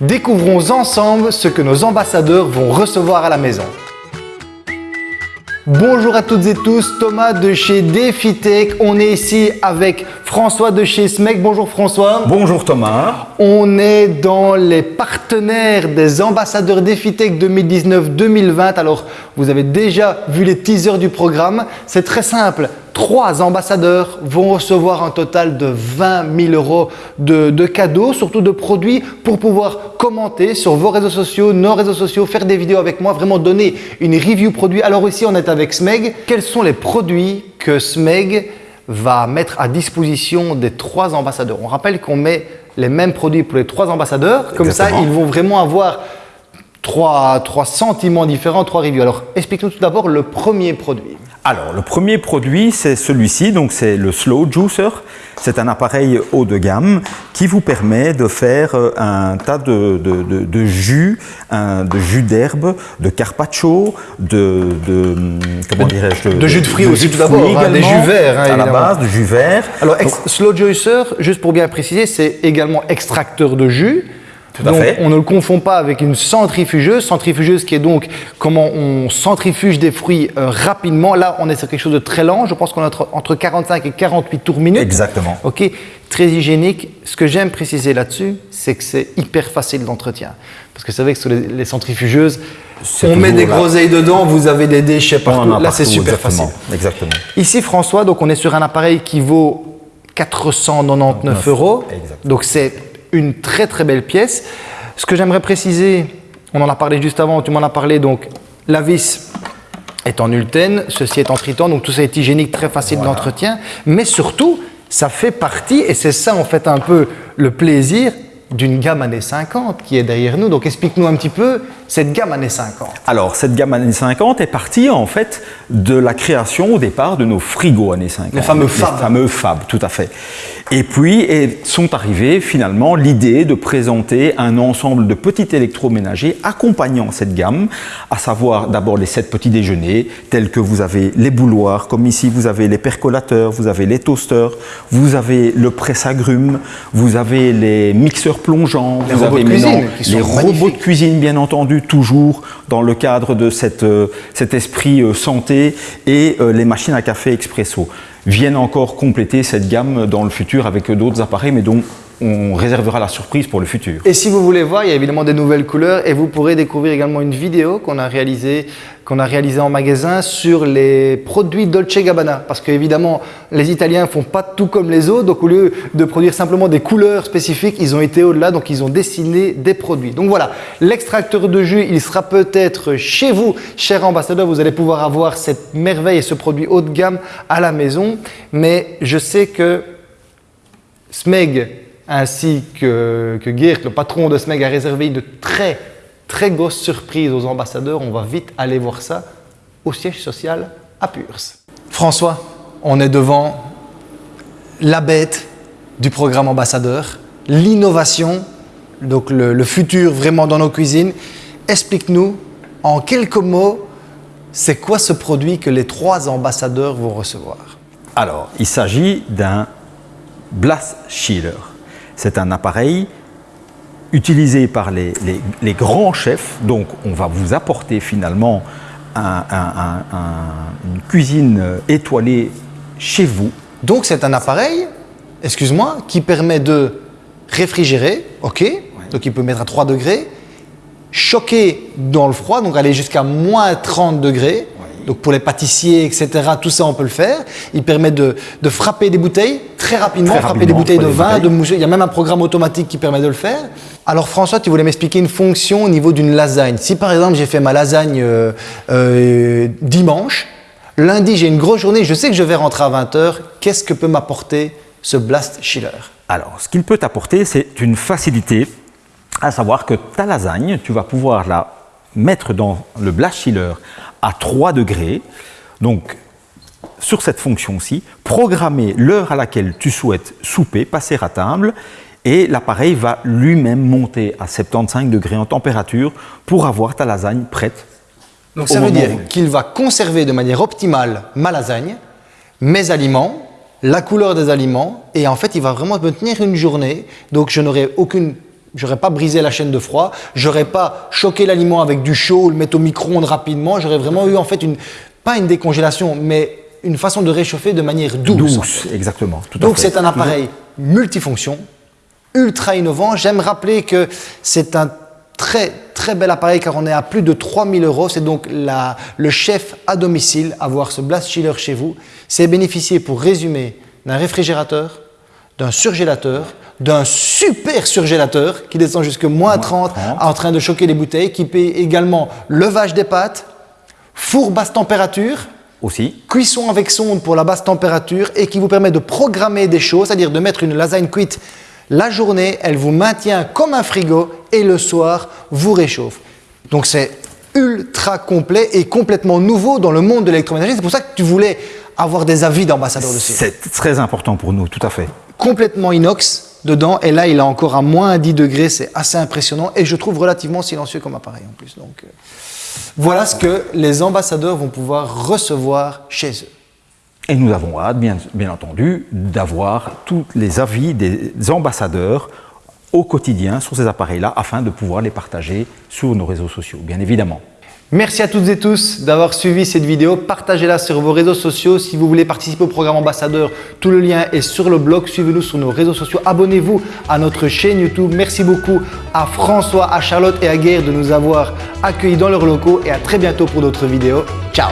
Découvrons ensemble ce que nos ambassadeurs vont recevoir à la maison. Bonjour à toutes et tous, Thomas de chez DefiTech. On est ici avec François de chez SMEC. Bonjour François. Bonjour Thomas. On est dans les partenaires des ambassadeurs DefiTech 2019-2020. Alors, vous avez déjà vu les teasers du programme. C'est très simple. Trois ambassadeurs vont recevoir un total de 20 000 euros de, de, cadeaux, surtout de produits pour pouvoir commenter sur vos réseaux sociaux, nos réseaux sociaux, faire des vidéos avec moi, vraiment donner une review produit. Alors ici, on est avec SMEG. Quels sont les produits que SMEG va mettre à disposition des trois ambassadeurs On rappelle qu'on met les mêmes produits pour les trois ambassadeurs. Comme Exactement. ça, ils vont vraiment avoir trois, trois sentiments différents, trois reviews. Alors, explique-nous tout d'abord le premier produit. Alors, le premier produit, c'est celui-ci, donc c'est le Slow Juicer. C'est un appareil haut de gamme qui vous permet de faire euh, un tas de, de, de, de jus, un- de jus d'herbe, de carpaccio, de, de comment dirais-je, de jus de fruits aussi, tout d'abord, hein, des jus verts, hein, à la base, de jus vert. Alors, Slow Juicer, juste pour bien préciser, c'est également extracteur de jus. Tout à donc, fait. on ne le confond pas avec une centrifugeuse. Centrifugeuse qui est donc comment on centrifuge des fruits euh, rapidement. Là, on est sur quelque chose de très lent. Je pense qu'on est entre, entre 45 et 48 tours minutes. Exactement. Ok, très hygiénique. Ce que j'aime préciser là-dessus, c'est que c'est hyper facile d'entretien. Parce que vous savez que sur les, les centrifugeuses, C'est on met des là. groseilles dedans, vous avez des déchets partout. Là, c'est super exactement, facile. Exactement. Ici, François, donc on est sur un appareil qui vaut 499 euros. Exactement. Donc c'est une très très belle pièce. Ce que j'aimerais préciser, on en a parlé juste avant, tu m'en as parlé, donc la vis est en ultène, ceci est en triton, donc tout ça est hygiénique, très facile d'entretien. Mais surtout, ça fait partie, et c'est ça en fait un peu le plaisir, d'une gamme années 50 qui est derrière nous. Donc explique-nous un petit peu cette gamme années 50. Alors, cette gamme années 50 est partie en fait de la création au départ de nos frigos années 50. Les fameux Fab. Les fameux Fab, tout à fait. Et puis et sont arrivés finalement l'idée de présenter un ensemble de petits électroménagers accompagnant cette gamme, à savoir d'abord les sept petits déjeuners, tels que vous avez les bouloirs, comme ici vous avez les percolateurs, vous avez les toasters, vous avez le presse-agrumes, vous avez les mixeurs plongeants, Les vous robots avez de cuisine, les robots magnifiques. de cuisine, bien entendu, toujours dans le cadre de euh, cet esprit euh, santé et euh, les machines à café expresso. Viennent encore compléter cette gamme dans le futur avec d'autres appareils, mais dont on réservera la surprise pour le futur. Et si vous voulez voir, il y a évidemment des nouvelles couleurs et vous pourrez découvrir également une vidéo qu'on a réalisée en magasin sur les produits Dolce Gabbana. Parce que évidemment, les Italiens font pas tout comme les autres. Donc au lieu de produire simplement des couleurs spécifiques, ils ont été au-delà. Donc ils ont dessiné des produits. Donc voilà, l'extracteur de jus, il sera peut-être chez vous, cher ambassadeur. Vous allez pouvoir avoir cette merveille et ce produit haut de gamme à la maison. Mais je sais que Smeg ainsi que, que Geert, le patron de Smeg, a réservé une très très grosse surprise aux ambassadeurs. On va vite aller voir ça au siège social à Purs. François, on est devant la bête du programme ambassadeur, l'innovation, donc le, le futur vraiment dans nos cuisines. Explique-nous en quelques mots, c'est quoi ce produit que les trois ambassadeurs vont recevoir? Alors, il s'agit d'un Blast Chiller. C'est un appareil utilisé par les, les- les grands chefs. Donc, on va vous apporter finalement un- un- un- un- une cuisine étoilée chez vous. Donc c'est un appareil, excuse-moi, qui permet de réfrigérer, ok, donc il peut mettre à 3 degrés, choquer dans le froid, donc aller jusqu'à moins 30 degrés, donc pour les pâtissiers, etc., tout ça on peut le faire. Il permet de, de frapper des bouteilles très rapidement, Très frapper rapidement, des bouteilles de vin, de moucher. Il y a même un programme automatique qui permet de le faire. Alors François, tu voulais m'expliquer une fonction au niveau d'une lasagne. Si par exemple j'ai fait ma lasagne euh, euh, dimanche, lundi j'ai une grosse journée, je sais que je vais rentrer à 20h, qu'est-ce que peut m'apporter ce Blast Chiller Alors, ce qu'il peut t'apporter, c'est une facilité, à savoir que ta lasagne, tu vas pouvoir la mettre dans le blast chiller à 3 degrés. Donc, sur cette fonction-ci, programmer l'heure à laquelle tu souhaites souper, passer à table, et l'appareil va lui-même monter à 75 degrés en température pour avoir ta lasagne prête. Donc ça veut dire qu'il va conserver de manière optimale ma lasagne, mes aliments, la couleur des aliments, et en fait il va vraiment me tenir une journée, donc je n'aurai aucune J'aurais pas brisé la chaîne de froid, j'aurais pas choqué l'aliment avec du chaud le mettre au micro-ondes rapidement, j'aurais vraiment eu en fait une, pas une décongélation, mais une façon de réchauffer de manière douce. Douce, exactement. Tout Donc c'est un appareil multifonction, ultra innovant. J'aime rappeler que c'est un très très bel appareil car on est à plus de 3000 euros. C'est donc la- le chef à domicile, avoir ce blast chiller chez vous. C'est bénéficier, pour résumer, d'un réfrigérateur, d'un surgélateur, d'un super surgélateur qui descend jusque moins 30 30. en train de choquer les bouteilles, qui paye également levage des pâtes, four basse température, Aussi. cuisson avec sonde pour la basse température et qui vous permet de programmer des choses, c'est-à-dire de mettre une lasagne cuite la journée, elle vous maintient comme un frigo et le soir vous réchauffe. Donc c'est ultra complet et complètement nouveau dans le monde de l'électroménager. C'est pour ça que tu voulais avoir des avis d'ambassadeur dessus. C'est très important pour nous, tout à fait. Complètement inox dedans et là il a encore à moins 10 degrés, c'est assez impressionnant et je trouve relativement silencieux comme appareil en plus. Donc euh, voilà ce que les ambassadeurs vont pouvoir recevoir chez eux. Et nous avons hâte, bien, bien entendu, d'avoir tous les avis des ambassadeurs au quotidien sur ces appareils-là afin de pouvoir les partager sur nos réseaux sociaux, bien évidemment. Merci à toutes et tous d'avoir suivi cette vidéo. Partagez-la sur vos réseaux sociaux. Si vous voulez participer au programme ambassadeur, tout le lien est sur le blog. Suivez-nous sur nos réseaux sociaux. Abonnez-vous à notre chaîne YouTube. Merci beaucoup à François, à Charlotte et à Guerre de nous avoir accueillis dans leurs locaux et à très bientôt pour d'autres vidéos. Ciao